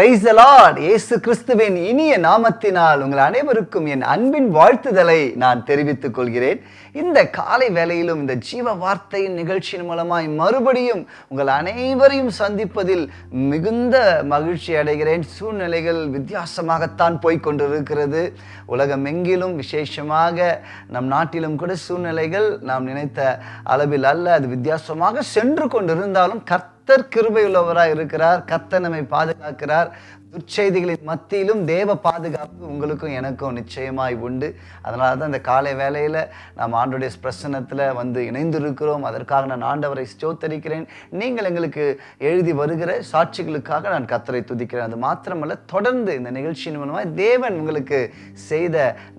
Price allot இயேசு கிறிஸ்துவின் இனிய நாமத்தினால் உங்கள் அனைவருக்கும் என் அன்பின் வாழ்த்துதலை நான் தெரிவித்துக் கொள்கிறேன். இந்த காலை வேளையிலும் இந்த ஜீவ வார்த்தையின் நிகழ்ச்சியின் மூலமாய் மறுபடியும் உங்கள் அனைவரையும் சந்திப்பதில் மிகுந்த மகிழ்ச்சி அடைகிறேன். சூழ்நிலைகள் வித்தியாசமாகத்தான் போய்க் கொண்டிருக்கிறது. உலகம் எங்கிலும் விசேஷமாக நம் நாட்டிலும் கூட சூழ்நிலைகள் நாம் நினைத்த அளவில் அல்ல. அது வித்தியாசமாக சென்று கொண்டிருந்தாலும் கர்த்த கர்த்தர் கிருபையுள்ளவராக இருக்கிறார். கர்த்தர் நம்மை பாதுகாக்கிறார். துர்ச்செய்திகளின் மத்தியிலும் தேவ பாதுகாப்பு உங்களுக்கும் எனக்கும் நிச்சயமாய் உண்டு. அதனால தான் இந்த காலை வேலையில் நாம் ஆண்டுடைய பிரசன்னத்தில் வந்து இணைந்திருக்கிறோம். அதற்காக நான் ஆண்டவரை ஸ்தோத்தரிக்கிறேன். நீங்கள் எங்களுக்கு எழுதி வருகிற சாட்சிகளுக்காக நான் கத்தரை துதிக்கிறேன். அது மாத்திரமல்ல தொடர்ந்து இந்த நிகழ்ச்சியின் மூலமாக தேவன் உங்களுக்கு செய்த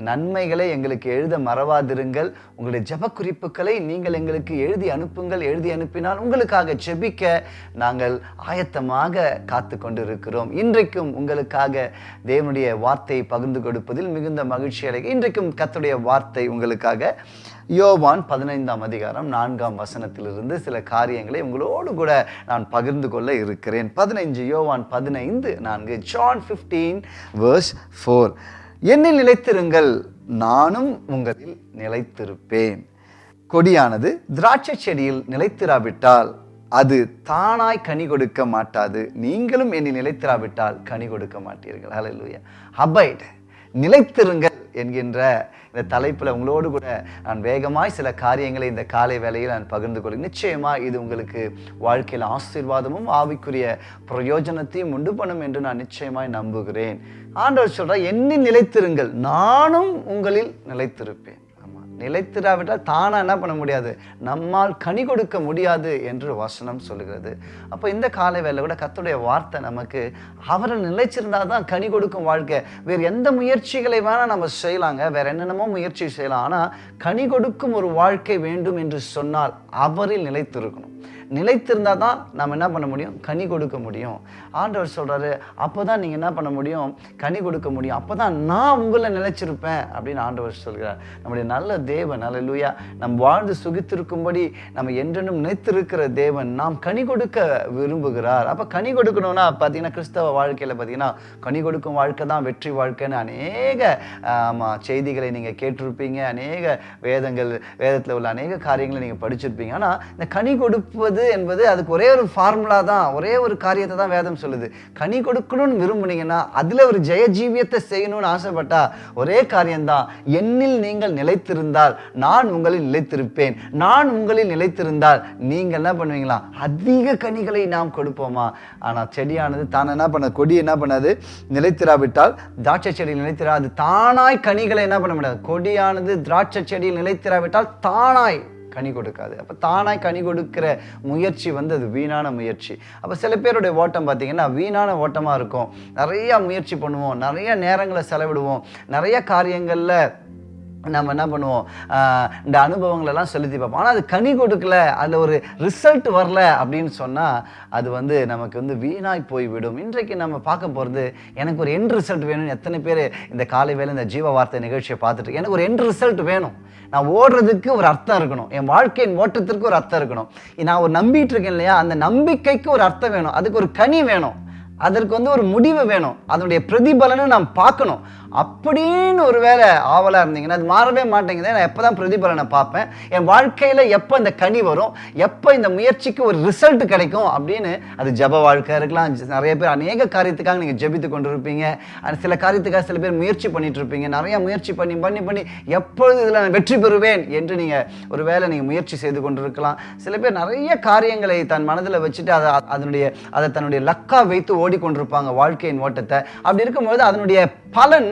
நன்மைகளை எங்களுக்கு எழுத மறவாதிருங்கள். உங்களுடைய ஜப குறிப்புகளை நீங்கள் எங்களுக்கு எழுதி அனுப்புங்கள். எழுதி அனுப்பினால் உங்களுக்காக ஜெபிக்க நாங்கள் ஆயத்தமாக காத்து கொண்டிருக்கிறோம் இன்றைக்கும் உங்களுக்காக தேவனுடைய வார்த்தையை பகிர்ந்து கொடுப்பதில் மிகுந்த மகிழ்ச்சி அடை இன்றைக்கும் கத்துடைய வார்த்தை உங்களுக்காக. யோவான் பதினைந்தாம் அதிகாரம் நான்காம் வசனத்திலிருந்து சில காரியங்களை உங்களோடு கூட நான் பகிர்ந்து கொள்ள இருக்கிறேன். பதினைஞ்சு யோவான் பதினைந்து நான்கு ஜான் ஃபிஃப்டீன் வேர்ஸ் ஃபோர் என்னில் நிலைத்திருங்கள் நானும் உங்களில் நிலைத்திருப்பேன். கொடியானது திராட்சை செடியில் நிலைத்திராவிட்டால் அது தானாய் கனி கொடுக்க மாட்டாது. நீங்களும் என்னை நிலைத்திராவிட்டால் கனி கொடுக்க மாட்டீர்கள். ஹalleluya அபைட் நிலைத்திருங்கள் என்கின்ற இந்த தலைப்பில் உங்களோடு கூட நான் வேகமாய் சில காரியங்களை இந்த காலை வேளையில் நான் பகிர்ந்து கொள்கிறேன். நிச்சயமாக இது உங்களுக்கு வாழ்க்கையில் ஆசீர்வாதமும் ஆவிக்குரிய பிரயோஜனத்தையும் உண்டு பண்ணும் என்று நான் நிச்சயமாய் நம்புகிறேன். ஆண்டவர் சொல்கிறார் என்னை நிலைத்திருங்கள். நானும் உங்களில் நிலைத்திருப்பேன். நிலைத்திராவிட்டால் தானாக என்ன பண்ண முடியாது? நம்மால் கனி கொடுக்க முடியாது என்று வசனம் சொல்லுகிறது. அப்போ இந்த காலை வேலை கூட கத்துடைய வார்த்தை நமக்கு அவரை நிலைச்சிருந்தால் தான் கனி கொடுக்கும் வாழ்க்கை. வேறு எந்த முயற்சிகளை வேணால் நம்ம செய்யலாங்க. வேறு என்னென்னமோ முயற்சி செய்யலாம். ஆனால் கனி கொடுக்கும் ஒரு வாழ்க்கை வேண்டும் என்று சொன்னால் அவரில் நிலைத்திருக்கணும். நிலைத்திருந்தால் தான் நம்ம என்ன பண்ண முடியும்? கனி கொடுக்க முடியும். ஆண்டவர் சொல்கிறாரு அப்போ தான் நீங்கள் என்ன பண்ண முடியும்? கனி கொடுக்க முடியும். அப்போ தான் நான் உங்களை நிலைச்சிருப்பேன். அப்படின்னு ஆண்டவர் சொல்கிறார். நம்முடைய நல்ல தேவன் அல்லேலூயா நம் வாழ்ந்து சுகித்திருக்கும்படி நம்ம என்றென்றும் நினைத்திருக்கிற தேவன் நாம் கனி கொடுக்க விரும்புகிறார். அப்போ கனி கொடுக்கணும்னா பார்த்தீங்கன்னா கிறிஸ்தவ வாழ்க்கையில் பார்த்தீங்கன்னா கனி கொடுக்கும் வாழ்க்கை தான் வெற்றி வாழ்க்கைன்னு அநேக செய்திகளை நீங்கள் கேட்டிருப்பீங்க. அநேக வேதங்கள் வேதத்தில் உள்ள அநேக காரியங்களை நீங்கள் படிச்சிருப்பீங்க. ஆனால் இந்த கனி கொடுப்பது என்பது அதுக்கு ஒரே ஒரு ஃபார்முலா தான் ஒரே ஒரு காரியத்தை தான் வேதம் சொல்லுது. கனி கொடுக்கணும்னு விரும்புனீங்கன்னா அதில் ஒரு ஜெய ஜீவியத்தை செய்யணும்னு ஆசைப்பட்டா ஒரே காரியம்தான். என்னில் நீங்கள் நிலைத்திருந்தால் நான் உங்களில் நிலைத்திருப்பேன். நான் உங்களில் நிலைத்திருந்தால் நீங்கள் என்ன பண்ணுவீங்களா? அதிக கனிகளை நாம் கொடுப்போமா? ஆனால் செடியானது தான் என்ன பண்ண கொடி என்ன பண்ணாது? நிலைத்திராவிட்டால் திராட்சை செடியில் நிலைத்திரா அது தானாய் கனிகளை என்ன பண்ண முடியாது. கொடியானது திராட்சை செடியில் நிலைத்திராவிட்டால் தானாய் கனி கொடுக்காது. அப்போ தானாக கனி கொடுக்கிற முயற்சி வந்து அது வீணான முயற்சி. அப்போ சில பேருடைய ஓட்டம் பார்த்தீங்கன்னா வீணான ஓட்டமாக இருக்கும். நிறையா முயற்சி பண்ணுவோம். நிறைய நேரங்களை செலவிடுவோம். நிறைய காரியங்களில் நம்ம என்ன பண்ணுவோம்? இந்த அனுபவங்களெல்லாம் செலுத்தி பார்ப்போம். ஆனால் அது கனி கொடுக்கல. அதில் ஒரு ரிசல்ட் வரல அப்படின்னு சொன்னால் அது வந்து நமக்கு வந்து வீணாய் போய்விடும். இன்றைக்கு நம்ம பார்க்க போகிறது எனக்கு ஒரு எண்ட் ரிசல்ட் வேணும்னு எத்தனை பேர் இந்த காலை வேலை இந்த ஜீவ வார்த்தை நிகழ்ச்சியை பார்த்துட்டு எனக்கு ஒரு எண்ட் ரிசல்ட் வேணும். நான் ஓடுறதுக்கு ஒரு அர்த்தம் இருக்கணும். என் வாழ்க்கையின் ஓட்டத்திற்கு ஒரு அர்த்தம் இருக்கணும். நான் ஒரு நம்பிட்டு இருக்கேன் இல்லையா? அந்த நம்பிக்கைக்கு ஒரு அர்த்தம் வேணும். அதுக்கு ஒரு கனி வேணும். அதற்கு வந்து ஒரு முடிவு வேணும். அதனுடைய பிரதிபலனை நாம் பார்க்கணும். அப்படின்னு ஒரு வேலை ஆவலாக இருந்தீங்கன்னா அது மாறவே மாட்டேங்குது. நான் எப்போ தான் பிரதிபலனை பார்ப்பேன் என் வாழ்க்கையில் எப்போ இந்த கனி வரும் எப்போ இந்த முயற்சிக்கு ஒரு ரிசல்ட் கிடைக்கும் அப்படின்னு அது ஜப வாழ்க்கை இருக்கலாம். நிறைய பேர் அநேக காரியத்துக்காக நீங்கள் ஜெபித்து கொண்டு இருப்பீங்க சில காரியத்துக்காக சில பேர் முயற்சி பண்ணிட்டு இருப்பீங்க. நிறைய முயற்சி பண்ணி பண்ணி பண்ணி எப்பொழுது இதில் நான் வெற்றி பெறுவேன் என்று நீங்கள் ஒரு வேலை நீங்கள் முயற்சி செய்து கொண்டு இருக்கலாம் சில பேர் நிறைய காரியங்களை தன் மனதில் வச்சுட்டு அதை அதனுடைய அதை தன்னுடைய லக்கா வைத்து ஓடிக்கொண்டிருப்பாங்க வாழ்க்கையின் ஓட்டத்தை. அப்படி இருக்கும்போது அதனுடைய பலன்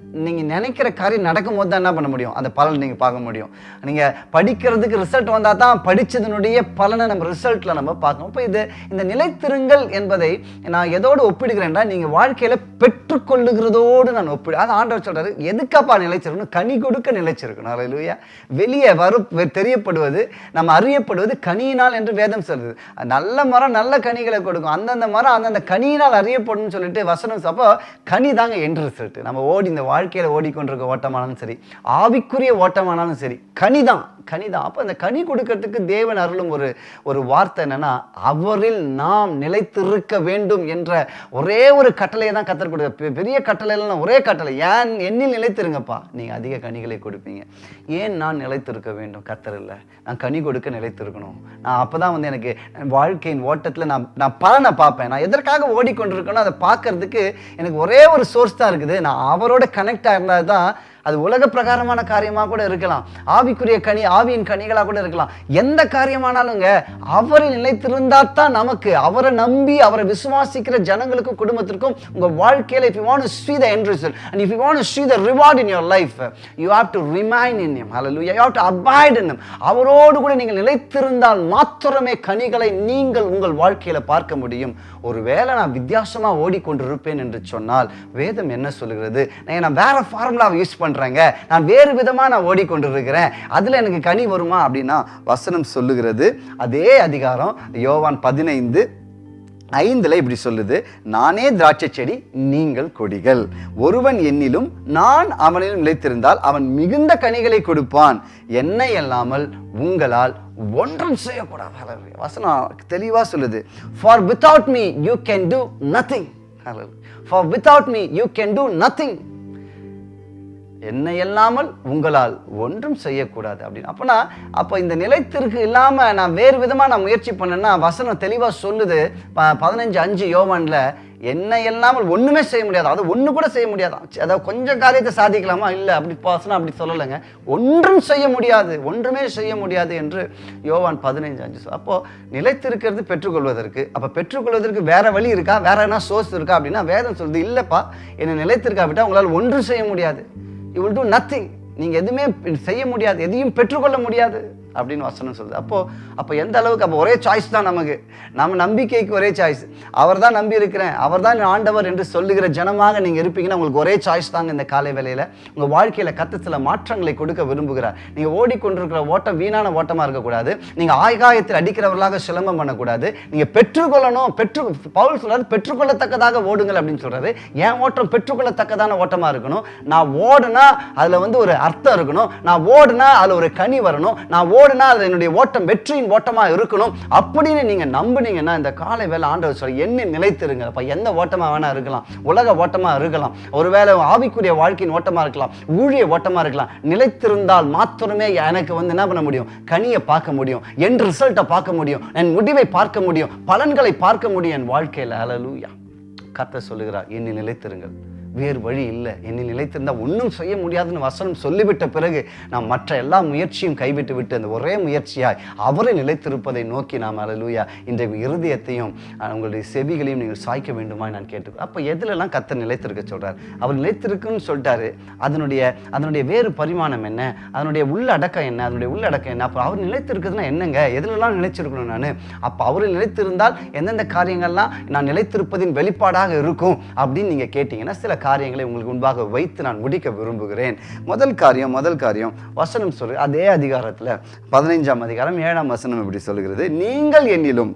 நீங்கள் நினைக்கிற காரியம் நடக்கும்போது தான் என்ன பண்ண முடியும்? அந்த பலன் நீங்கள் பார்க்க முடியும். நீங்கள் படிக்கிறதுக்கு ரிசல்ட் வந்தால் தான் படித்ததனுடைய பலனை நம்ம ரிசல்ட்டில் நம்ம பார்க்கணும். இப்போ இது இந்த நிலைத்திருங்கள் என்பதை நான் எதோடு ஒப்பிடுகிறேன்டா நீங்கள் வாழ்க்கையில் பெற்றுக்கொள்ளுகிறதோடு நான் ஒப்பிடு அது ஆண்டவர் சொல்கிறாரு எதுக்கப்பா நிலைச்சிருக்கணும்? கனி கொடுக்க நிலைச்சிருக்கணும். அலையிலுயா வெளியே வரு தெரியப்படுவது நம்ம அறியப்படுவது கனியினால் என்று வேதம் சொல்லுது. நல்ல மரம் நல்ல கனிகளை கொடுக்கும். அந்தந்த மரம் அந்தந்த கனியினால் அறியப்படும்னு சொல்லிட்டு வசனம் அப்போ கனி தாங்க எண்ட் ரிசல்ட் நம்ம ஓடி இந்த வாழ்க்கை வாழ்க்கையில் ஓடிக்கொண்டிருக்க ஓட்டமானாலும் சரி ஆவிக்குரிய ஓட்டமானாலும் சரி கனிதான் கனிதான். அப்போ அந்த கனி கொடுக்கறதுக்கு தேவன் அருளும் ஒரு ஒரு வார்த்தை என்னென்னா அவரில் நாம் நிலைத்திருக்க வேண்டும் என்ற ஒரே ஒரு கட்டளையை தான் கத்தர் கொடுக்க பெரிய கட்டளைலாம் ஒரே கட்டளை. ஏன் என்னில் நிலைத்திருங்கப்பா? நீங்கள் அதிக கனிகளை கொடுப்பீங்க. ஏன் நான் நிலைத்திருக்க வேண்டும்? கத்தர் இல்லை. நான் கனி கொடுக்க நிலைத்திருக்கணும். நான் அப்போ தான் வந்து எனக்கு வாழ்க்கையின் ஓட்டத்தில் நான் நான் பலனை பார்ப்பேன். நான் எதற்காக ஓடிக்கொண்டிருக்கணும் அதை பார்க்கறதுக்கு எனக்கு ஒரே ஒரு சோர்ஸ் தான் இருக்குது. நான் அவரோட கனெக்ட் கனெக்ட் ஆயிருந்தால் தான் அது உலக பிரகாரமான காரியமாக கூட இருக்கலாம். ஆவிக்குரிய கனி ஆவியின் கனிகளாக கூட இருக்கலாம். எந்த காரியமானாலுங்க அவரை நிலைத்திருந்தா தான் நமக்கு அவரை நம்பி அவரை விசுவாசிக்கிற ஜனங்களுக்கும் குடும்பத்திற்கும் உங்க வாழ்க்கையில if you want to the the end result and if you want to see the reward in your life you have to remain in him. Hallelujah. You have to அவரோடு கூட நீங்கள் நிலைத்திருந்தால் மாத்திரமே கனிகளை நீங்கள் உங்கள் வாழ்க்கையில பார்க்க முடியும். ஒருவேளை நான் வித்தியாசமா ஓடிக்கொண்டிருப்பேன் என்று சொன்னால் வேதம் என்ன சொல்லுகிறது? நான் வேற ஃபார்முலாவை யூஸ் பண்றேங்க. நான் வேறு விதமாக நான் ஓடிக்கொண்டிருக்கிறேன். அதில் எனக்கு கனி வருமா அப்படின்னா வசனம் சொல்லுகிறது. அதே அதிகாரம் யோவான் பதினைந்து ஐந்தில் இப்படி சொல்லுது. நானே திராட்சை செடி நீங்கள் கொடிகள். ஒருவன் என்னிலும் நான் அவனிலும் நிலைத்திருந்தால் அவன் மிகுந்த கனிகளை கொடுப்பான். என்னை அல்லாமல் உங்களால் ஒன்றும் செய்யக்கூடாது. வசனம் தெளிவாக சொல்லுது. For without me you can do nothing for without me you can do nothing என்னை இல்லாமல் உங்களால் ஒன்றும் செய்யக்கூடாது அப்படின்னு. அப்போனா அப்போ இந்த நிலைத்திற்கு இல்லாமல் நான் வேறு விதமாக நான் முயற்சி பண்ணேன்னா வசனம் தெளிவாக சொல்லுது. ப- பதினஞ்சு அஞ்சு யோவனில் என்னை இல்லாமல் ஒன்றுமே செய்ய முடியாது. அது ஒன்று கூட செய்ய முடியாதான் அதாவது கொஞ்சம் காரியத்தை சாதிக்கலாமா? இல்லை அப்படி வசனம் அப்படி சொல்லலைங்க. ஒன்றும் செய்ய முடியாது. ஒன்றுமே செய்ய முடியாது என்று யோவான் பதினைஞ்சு அஞ்சு அப்போது நிலைத்திருக்கிறது பெற்றுக்கொள்வதற்கு. அப்போ பெற்றுக்கொள்வதற்கு வேறு வழி இருக்கா? வேற என்ன சோர்ஸ் இருக்கா அப்படின்னா வேதம் சொல்லுது இல்லைப்பா என்னை நிலைத்திருக்காவிட்டால் உங்களால் ஒன்றும் செய்ய முடியாது. யூ வில் டூ நத்திங் நீங்கள் எதுவுமே செய்ய முடியாது எதையும் பெற்றுக்கொள்ள முடியாது. அப்படின்னு வசனம் சொல்லுது. அப்போ அப்போ எந்த அளவுக்கு அப்போ ஒரே சாய்ஸ் தான் நமக்கு. நம்ம நம்பிக்கைக்கு ஒரே சாய்ஸ் அவர் தான் நம்பி இருக்கிறேன். அவர் தான் ஆண்டவர் என்று சொல்லுகிற ஜனமாக நீங்கள் இருப்பீங்கன்னா உங்களுக்கு ஒரே சாய்ஸ் தாங்க இந்த காலை வேலையில் உங்கள் வாழ்க்கையில் கத்த சில மாற்றங்களை கொடுக்க விரும்புகிறார். நீங்கள் ஓடிக்கொண்டிருக்கிற ஓட்டம் வீணான ஓட்டமாக இருக்கக்கூடாது. நீங்கள் ஆகாயத்தில் அடிக்கிறவர்களாக சிலம்பம் பண்ணக்கூடாது. நீங்கள் பெற்றுக்கொள்ளணும் பெற்று பவுல் சொல்கிறார் பெற்றுக்கொள்ளத்தக்கதாக ஓடுங்கள் அப்படின்னு சொல்கிறாரு என் ஓட்டம் பெற்றுக்கொள்ளத்தக்கதான ஓட்டமாக இருக்கணும். நான் ஓடுனா அதில் வந்து ஒரு அர்த்தம் இருக்கணும். நான் ஓடுனா அதில் ஒரு கனி வரணும். நான் ஓடுனா அது என்னுடைய ஓட்டம் வெற்றியின் ஓட்டமாக இருக்கணும். அப்படின்னு நீங்கள் நம்புனீங்கன்னா இந்த காலை வேலை ஆண்டவர் சொல்ல என்ன நிலைத்திருங்க அப்போ எந்த ஓட்டமாக வேணா இருக்கலாம். உலக ஓட்டமாக இருக்கலாம். ஒருவேளை ஆவிக்குரிய வாழ்க்கையின் ஓட்டமாக இருக்கலாம். ஊழிய ஓட்டமாக இருக்கலாம். நிலைத்திருந்தால் மாத்திரமே எனக்கு வந்து என்ன பண்ண முடியும்? கனியை பார்க்க முடியும். என் ரிசல்ட்டை பார்க்க முடியும். என் முடிவை பார்க்க முடியும். பலன்களை பார்க்க முடியும். என் வாழ்க்கையில் அலலூயா கத்த சொல்லுகிறார் என்னை நிலைத்திருங்கள். வேறு வழி இல்லை. என்னை நிலைத்திருந்தால் ஒன்றும் செய்ய முடியாதுன்னு வசனம் சொல்லிவிட்ட பிறகு நாம் மற்ற எல்லா முயற்சியும் கைவிட்டு விட்டு அந்த ஒரே முயற்சியாய் அவரை நிலைத்திருப்பதை நோக்கி நாம் அலலூயா இன்றைய இருதயத்தையும் உங்களுடைய செவிகளையும் நீங்கள் சாய்க்க வேண்டுமா நான் கேட்டு அப்போ எதுலலாம் கத்தர் நிலைத்திருக்க சொல்கிறார் அவர் நிலைத்திருக்குன்னு சொல்லிட்டாரு. அதனுடைய அதனுடைய வேறு பரிமாணம் என்ன? அதனுடைய உள்ளடக்கம் என்ன? அதனுடைய உள்ளடக்கம் என்ன? அப்போ அவர் நிலைத்திருக்குதுன்னா என்னங்க? எதுலலாம் நிலைச்சிருக்கணும் நான்? அப்போ அவர் நிலைத்திருந்தால் எந்தெந்த காரியங்கள்லாம் நான் நிலைத்திருப்பதின் வெளிப்பாடாக இருக்கும் அப்படின்னு நீங்கள் கேட்டிங்கன்னா சில காரியங்களை உங்களுக்கு முன்பாக வைத்து நான் முடிக்க விரும்புகிறேன். முதல் காரியம் முதல் காரியம் வசனம் சொல்லு. அதே அதிகாரத்தில் பதினைஞ்சாம் அதிகாரம் ஏழாம் வசனம் இப்படி சொல்கிறது நீங்கள் என்னிலும்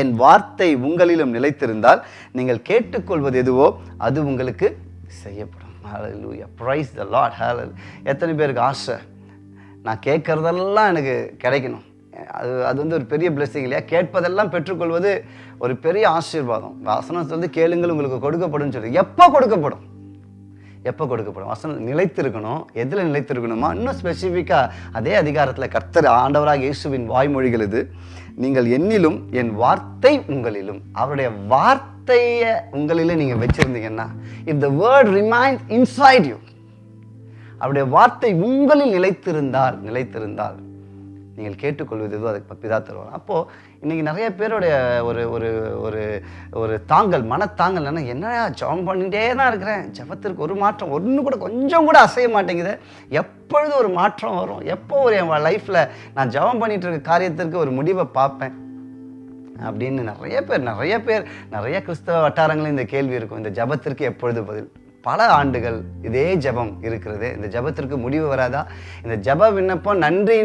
என் வார்த்தை உங்களிலும் நிலைத்திருந்தால் நீங்கள் கேட்டுக்கொள்வது எதுவோ அது உங்களுக்கு செய்யப்படும். Hallelujah praise the Lord hallelujah. எத்தனை பேருக்கு ஆசை? நான் கேட்குறதெல்லாம் எனக்கு கிடைக்கணும். அது அது வந்து ஒரு பெரிய பிளெஸ்ஸிங் இல்லையா? கேட்பதெல்லாம் பெற்றுக்கொள்வது ஒரு பெரிய ஆசீர்வாதம். வசனம் சொல்லி கேளுங்கள் உங்களுக்கு கொடுக்கப்படும் சொல்லி. எப்போ கொடுக்கப்படும்? எப்போ கொடுக்கப்படும்? வசனம் நிலைத்திருக்கணும். எதில் நிலைத்திருக்கணுமா? இன்னும் ஸ்பெசிஃபிக்காக அதே அதிகாரத்தில் கர்த்தர் ஆண்டவராக இயேசுவின் வாய்மொழிகள் இது. நீங்கள் என்னிலும் என் வார்த்தை உங்களிலும். அவருடைய வார்த்தையை உங்களிலே நீங்கள் வச்சுருந்தீங்கன்னா if the word remained inside you அவருடைய வார்த்தை உங்களில் நிலைத்திருந்தால் நிலைத்திருந்தால் நீங்கள் கேட்டுக்கொள்வது எதுவும் அதுக்கு பிதா தருவார். அப்போது இன்றைக்கி நிறைய பேருடைய ஒரு ஒரு ஒரு ஒரு தாங்கல் மனத்தாங்கல் என்ன என்னடா ஜெபம் பண்ணிகிட்டே தான் இருக்கிறேன். ஜெபத்திற்கு ஒரு மாற்றம் ஒன்று கூட கொஞ்சம் கூட அசைய மாட்டேங்குது. எப்பொழுது ஒரு மாற்றம் வரும்? எப்போ ஒரு என் லைஃப்பில் நான் ஜெபம் பண்ணிகிட்டு இருக்க காரியத்திற்கு ஒரு முடிவை பார்ப்பேன்? அப்படின்னு நிறைய பேர் நிறைய பேர் நிறைய கிறிஸ்தவ வட்டாரங்களும் இந்த கேள்வி இருக்கும். இந்த ஜெபத்திற்கு எப்பொழுது பதில்? பல ஆண்டுகள் இதே ஜெபம் இருக்கிறது. இந்த ஜெபத்திற்கு முடிவு வராதா? இந்த ஜப விண்ணப்பம் நன்றி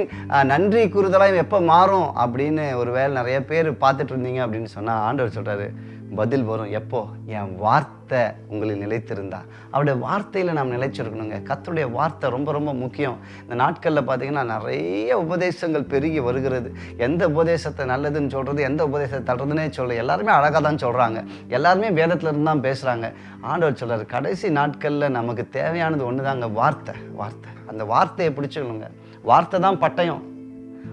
நன்றி கூறுதலாக எப்போ மாறும் அப்படின்னு ஒரு வேலை நிறைய பேர் பார்த்துட்டு இருந்தீங்க அப்படின்னு சொன்னால் ஆண்டவர் சொல்கிறாரு பதில் வரும். எப்போ? என் வார்த்தை உங்களில் நிலைத்திருந்தா. அவருடைய வார்த்தையில் நாம் நிலைச்சிருக்கணுங்க. கத்தருடைய வார்த்தை ரொம்ப ரொம்ப முக்கியம். இந்த நாட்களில் பார்த்தீங்கன்னா நிறைய உபதேசங்கள் பெருகி வருகிறது. எந்த உபதேசத்தை நல்லதுன்னு சொல்கிறது எந்த உபதேசத்தை தடுறதுனே சொல்ல எல்லாருமே அழகாக தான் சொல்கிறாங்க எல்லாருமே வேதத்தில் இருந்து தான் பேசுகிறாங்க ஆண்டவர் சொல்கிறார் கடைசி நாட்களில் நமக்கு தேவையானது ஒன்று தாங்க வார்த்தை. வார்த்தை. அந்த வார்த்தையை பிடிச்சிக்கணுங்க. வார்த்தை தான் பட்டயம்.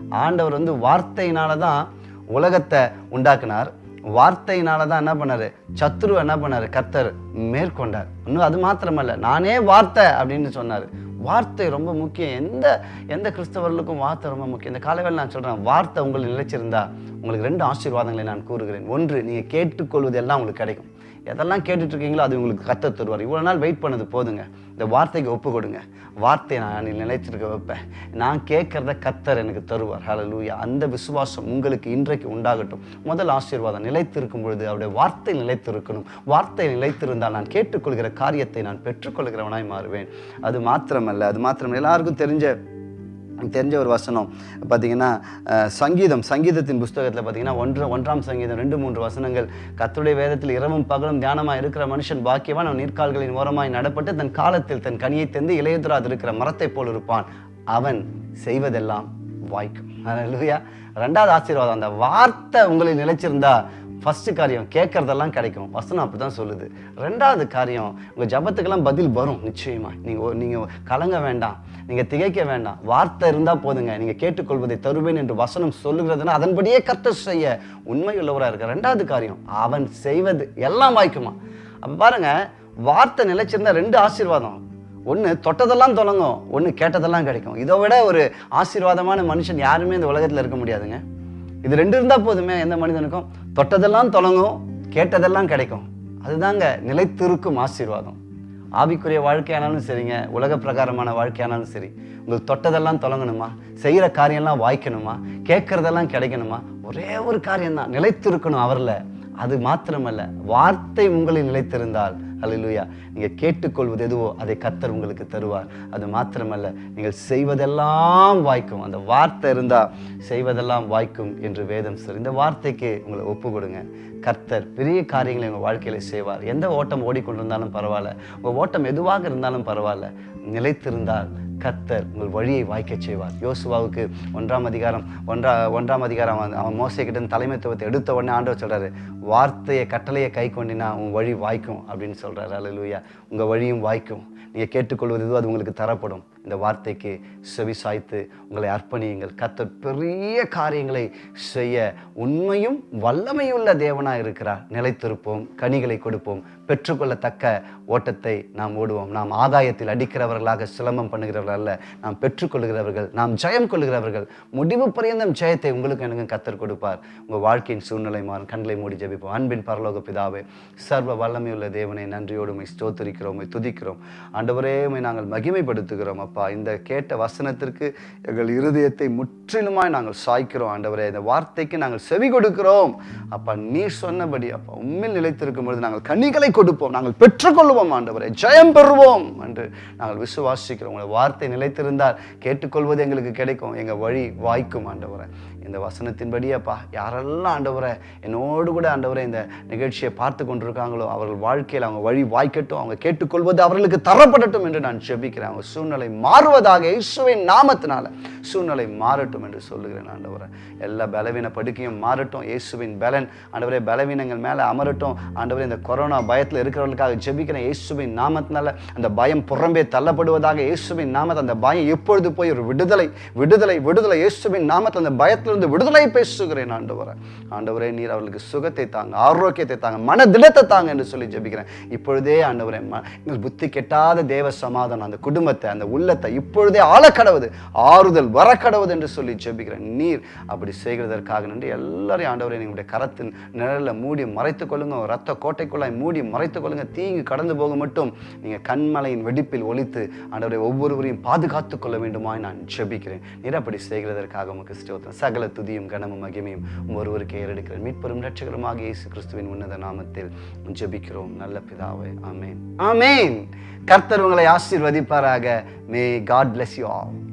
ஆண்டவர் வந்து வார்த்தையினால தான் உலகத்தை உண்டாக்குனார். வார்த்தையினால தான் என்ன பண்ணாரு? சத்துரு என்ன பண்ணாரு? கர்த்தர் மேற்கொண்டார். இன்னும் அது மாத்திரமல்ல நானே வார்த்தை அப்படின்னு சொன்னார். வார்த்தை ரொம்ப முக்கியம். எந்த எந்த கிறிஸ்தவர்களுக்கும் வார்த்தை ரொம்ப முக்கியம். இந்த காலைவேளை நான் சொல்கிறேன் வார்த்தை உங்களுக்கு நிலைச்சிருந்தா உங்களுக்கு ரெண்டு ஆசீர்வாதங்களை நான் கூறுகிறேன். ஒன்று நீங்கள் கேட்டுக்கொள்வது எல்லாம் உங்களுக்கு கிடைக்கும். எதெல்லாம் கேட்டுட்டு இருக்கீங்களோ அது உங்களுக்கு கத்த தருவார். இவ்வளோ நாள் வெயிட் பண்ணது போதுங்க. இந்த வார்த்தைக்கு ஒப்பு கொடுங்க. வார்த்தையை நான் நிலைத்திருக்க வைப்பேன். நான் கேட்குறத கத்தர் எனக்கு தருவார். ஹalleluya அந்த விசுவாசம் உங்களுக்கு இன்றைக்கு உண்டாகட்டும். முதல் ஆசீர்வாதம் நிலைத்திருக்கும் பொழுது அவருடைய வார்த்தை நிலைத்திருக்கணும். வார்த்தை நிலைத்திருந்தால் நான் கேட்டுக்கொள்கிற காரியத்தை நான் பெற்றுக்கொள்கிறவனாய் மாறுவேன். அது மாத்திரமல்ல. அது மாத்திரமல்ல. எல்லாருக்கும் தெரிஞ்ச தெரிஞ்ச ஒரு வசனம். பார்த்தீங்கன்னா சங்கீதம் சங்கீதத்தின் புஸ்தகத்தில் பார்த்தீங்கன்னா ஒன்று ஒன்றாம் சங்கீதம் ரெண்டு மூன்று வசனங்கள். கர்த்தருடைய வேதத்தில் இரவும் பகலும் தியானமாக இருக்கிற மனுஷன் பாக்கியவான். அவன் நீர்க்கால்களின் ஓரமாய் நடப்பட்டு தன் காலத்தில் தன் கனியை தந்து இளையதுராது இருக்கிற மரத்தைப் போல் இருப்பான். அவன் செய்வதெல்லாம் வாய்க்கும். அல்லேலூயா ரெண்டாவது ஆசீர்வாதம். அந்த வார்த்தை உங்களில் நிலைச்சிருந்தா ஃபஸ்ட்டு காரியம் கேட்குறதெல்லாம் கிடைக்கும். வசனம் அப்படி தான் சொல்லுது. ரெண்டாவது காரியம் உங்கள் ஜபத்துக்கெல்லாம் பதில் வரும் நிச்சயமாக நீங்கள் நீங்கள் கலங்க வேண்டாம். நீங்கள் திகைக்க வேண்டாம். வார்த்தை இருந்தால் போதுங்க. நீங்கள் கேட்டுக்கொள்வதை தருவேன் என்று வசனம் சொல்லுகிறதுனா அதன்படியே கர்த்தர் செய்ய உண்மை உள்ளவராக இருக்க ரெண்டாவது காரியம் அவன் செய்வது எல்லாம் வாய்க்குமா? அப்போ பாருங்கள் வார்த்தை நிலைச்சிருந்தா ரெண்டு ஆசீர்வாதம். ஒன்று தொட்டதெல்லாம் தொடங்கும். ஒன்று கேட்டதெல்லாம் கிடைக்கும். இதை விட ஒரு ஆசீர்வாதமான மனுஷன் யாருமே இந்த உலகத்தில் இருக்க முடியாதுங்க. இது ரெண்டு இருந்தால் போதுமே எந்த மனிதனுக்கும். தொட்டதெல்லாம் தொடங்கும் கேட்டதெல்லாம் கிடைக்கும். அதுதாங்க நிலைத்திருக்கும் ஆசீர்வாதம். ஆவிக்குரிய வாழ்க்கையானாலும் சரிங்க உலக பிரகாரமான வாழ்க்கையானாலும் சரி. உங்களுக்கு தொட்டதெல்லாம் தொடங்கணுமா? செய்கிற காரியம்லாம் வாய்க்கணுமா? கேட்குறதெல்லாம் கிடைக்கணுமா? ஒரே ஒரு காரியம்தான் நிலைத்திருக்கணும் அவரில். அது மாத்திரமல்ல வார்த்தை உங்களில் நிலைத்திருந்தால் அலையிலுயா நீங்கள் கேட்டுக்கொள்வது எதுவோ அதை கத்தர் உங்களுக்கு தருவார். அது மாத்திரமல்ல நீங்கள் செய்வதெல்லாம் வாய்க்கும். அந்த வார்த்தை இருந்தால் செய்வதெல்லாம் வாய்க்கும் என்று வேதம் சொல்லி இந்த வார்த்தைக்கு உங்களை ஒப்பு கொடுங்க. கர்த்தர் பெரிய காரியங்களை உங்கள் வாழ்க்கையில் செய்வார். எந்த ஓட்டம் ஓடிக்கொண்டிருந்தாலும் பரவாயில்ல. உங்கள் ஓட்டம் எதுவாக இருந்தாலும் பரவாயில்ல. நிலைத்திருந்தால் கர்த்தர் உங்கள் வழியை வாய்க்க செய்வார். யோசுவாவுக்கு ஒன்றாம் அதிகாரம் ஒன்றா ஒன்றாம் அதிகாரம் அவன் மோசைக்கிட்ட தலைமைத்துவத்தை எடுத்த உடனே ஆண்டவர் சொல்கிறாரு வார்த்தையை கட்டளையை கை கொண்டினா உன் வழி வாய்க்கும் அப்படின்னு சொல்கிறாரு அல்லேலூயா உங்கள் வழியும் வாய்க்கும். நீங்கள் கேட்டுக்கொள்வது எதுவும் அது உங்களுக்கு தரப்படும். இந்த வார்த்தைக்கு செவி சாய்த்து உங்களை அர்ப்பணியுங்கள். கர்த்தர் பெரிய காரியங்களை செய்ய உண்மையும் வல்லமையுள்ள தேவனாக இருக்கிறார். நிலைத்திருப்போம் கனிகளை கொடுப்போம். பெற்றுக்கொள்ளத்தக்க ஓட்டத்தை நாம் ஓடுவோம். நாம் ஆதாயத்தில் அடிக்கிறவர்களாக சிலம்பம் பண்ணுகிறவர்கள் அல்ல. நாம் பெற்றுக்கொள்கிறவர்கள் நாம் ஜெயம் கொள்கிறவர்கள். முடிவு பரியந்தம் ஜெயத்தை உங்களுக்கு எனக்கு கத்தர் கொடுப்பார். உங்கள் வாழ்க்கையின் சூழ்நிலை மாறும். கண்களை மூடி ஜெபிப்போம். அன்பின் பரலோக பிதாவே சர்வ வல்லமையுள்ள தேவனை நன்றியோடு உம்மை ஸ்தோத்திரிக்கிறோம் துதிக்கிறோம். ஆண்டவரே நாங்கள் மகிமைப்படுத்துகிறோம். அப்பா இந்த கேட்ட வசனத்திற்கு எங்கள் இருதயத்தை முற்றிலுமாய் நாங்கள் சாய்க்கிறோம் ஆண்டவரே. இந்த வார்த்தைக்கு நாங்கள் செவி கொடுக்கிறோம். அப்பா நீ சொன்னபடி அப்பா உண்மையில் நிலைத்திருக்கும் பொழுது நாங்கள் கனிகளை கொடுப்போம். நாங்கள் பெற்றுக்கொள்வோம் ஆண்டவரே. ஜெயம் பெறுவோம் என்று நாங்கள் விசுவாசிக்கிறோம். உங்களை வார்த்தை நிலைத்திருந்தால் கேட்டுக்கொள்வது எங்களுக்கு கிடைக்கும். எங்கள் வழி வாய்க்கும் ஆண்டவரே. இந்த வசனத்தின்படி அப்பா யாரெல்லாம் ஆண்டவரை என்னோடு கூட ஆண்டவரை இந்த நிகழ்ச்சியை பார்த்து கொண்டிருக்காங்களோ அவர்கள் வாழ்க்கையில் அவங்க வழி வாய்க்கட்டும் அவங்க கேட்டுக்கொள்வது அவர்களுக்கு தரப்படட்டும் என்று நான் ஜெபிக்கிறேன். அவங்க சூழ்நிலை மாறுவதாக இயேசுவின் நாமத்தினால சூழ்நிலை மாறட்டும் என்று சொல்லுகிறேன் ஆண்டவரை. எல்லா பலவீன படுக்கையும் மாறட்டும். இயேசுவின் பலன் ஆண்டவரே பலவீனங்கள் மேலே அமரட்டும். ஆண்டவரே இந்த கொரோனா பயத்தில் இருக்கிறவர்களுக்காக ஜெபிக்கிறேன் இயேசுவின் நாமத்தினால அந்த பயம் புறம்பே தள்ளப்படுவதாக இயேசுவின் நாமத்தை அந்த பயம் எப்பொழுது போய் ஒரு விடுதலை விடுதலை விடுதலை இயேசுவின் நாமத்தில் அந்த பயத்தில் பயத்திலிருந்து விடுதலை பேசுகிறேன் ஆண்டவரை. ஆண்டவரே நீர் அவர்களுக்கு சுகத்தை தாங்க ஆரோக்கியத்தை தாங்க மன திடத்தை தாங்க என்று சொல்லி ஜெபிக்கிறேன். இப்பொழுதே ஆண்டவரே எங்கள் புத்தி கெட்டாத தேவ சமாதானம் அந்த குடும்பத்தை அந்த உள்ளத்தை இப்பொழுதே ஆளக்கடவுது ஆறுதல் வரக்கடவுது என்று சொல்லி ஜெபிக்கிறேன். நீர் அப்படி செய்கிறதற்காக நன்றி. எல்லாரையும் ஆண்டவரே எங்களுடைய கரத்தின் நிழலில் மூடி மறைத்துக் கொள்ளுங்க. ரத்த கோட்டைக்குள்ளாய் மூடி மறைத்துக் கொள்ளுங்க. தீங்கு கடந்து போக மட்டும் நீங்கள் கண்மலையின் வெடிப்பில் ஒலித்து ஆண்டவரை ஒவ்வொருவரையும் பாதுகாத்துக் கொள்ள வேண்டுமாய் நான் ஜெபிக்கிறேன். நீர் அப்படி செய்கிறதற்காக உமக்கு ஸ்டோத்திரம் சகல துதியும் கனமும் மகிமையும் ஒருவருக்கு ஏறெடுக்கிறேன். மீட்பெரும் ரட்சகருமாக இயேசு கிறிஸ்துவின் உன்னத நாமத்தில் ஜெபிக்கிறோம். நல்ல பிதாவே ஆமேன். ஆமேன். கர்த்தர் உங்களை ஆசீர்வதிப்பாராக. May God bless you all